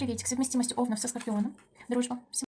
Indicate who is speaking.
Speaker 1: приветик. Совместимость овнов со скорпионом. Дружба.